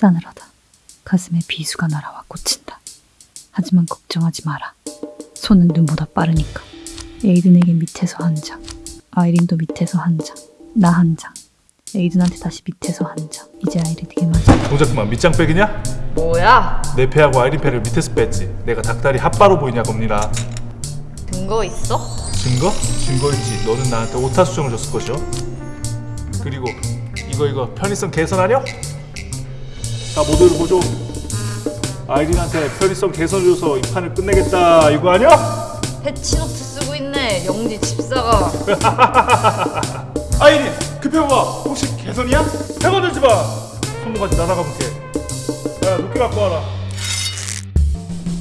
싸늘하다. 가슴에 비수가 날아와 꽂힌다. 하지만 걱정하지 마라. 손은 눈보다 빠르니까. 에이든에게 밑에서 한 장, 아이린도 밑에서 한 장, 나 한 장. 에이든한테 다시 밑에서 한 장. 이제 아이린에게 맞아. 동작 그만 밑장 빼기냐? 뭐야? 내 패하고 아이린 패를 밑에서 뺐지 내가 닭다리 핫바로 보이냐 겁니다 근거 있어? 증거? 증거 있지 너는 나한테 오타 수정을 줬을 것이오 그리고 이거 이거 편의성 개선하려? 다 모두를 보죠 아이린한테 편의성 개선해줘서 이 판을 끝내겠다 이거 아니야? 패치노트 쓰고 있네 영지 집사가 아이린 급해 봐 혹시 개선이야? 배가 들지 마 손모가지 날아가 볼게 야 높게 갖고 와라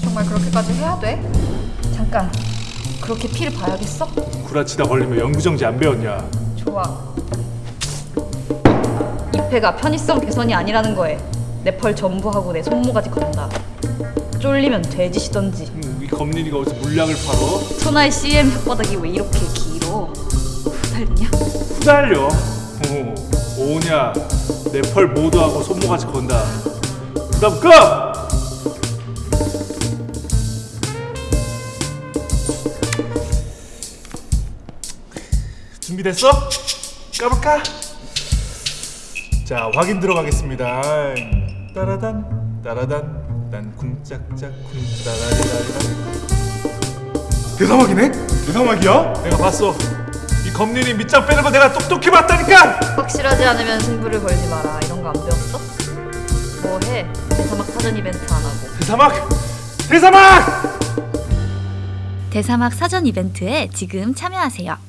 정말 그렇게까지 해야 돼? 잠깐 그렇게 피를 봐야겠어? 구라치다 걸리면 연구정지 안 배웠냐 좋아 이 패가 편의성 개선이 아니라는 거에 내 펄 전부 하고 내 손모가지 건다 쫄리면 돼지시던지 음, 이 검린이가 어디서 물약을 팔어? 소나의 CM 혓바닥이 왜 이렇게 길어 후달리냐? 후달려 어, 오냐 내 펄 모두하고 손모가지 건다 그 다음 끄! 준비됐어? 까볼까? 자 확인 들어가겠습니다 따라단 따라단 난 쿵짝짝 쿵따라리라리라 대사막이네? 대사막이야? 내가 봤어 이 검린이 밑장 빼는 거 내가 똑똑히 봤다니까 확실하지 않으면 승부를 걸지 마라 이런 거 안 배웠어? 뭐해? 대사막 사전 이벤트 안 하고 대사막! 대사막! 대사막 사전 이벤트에 지금 참여하세요.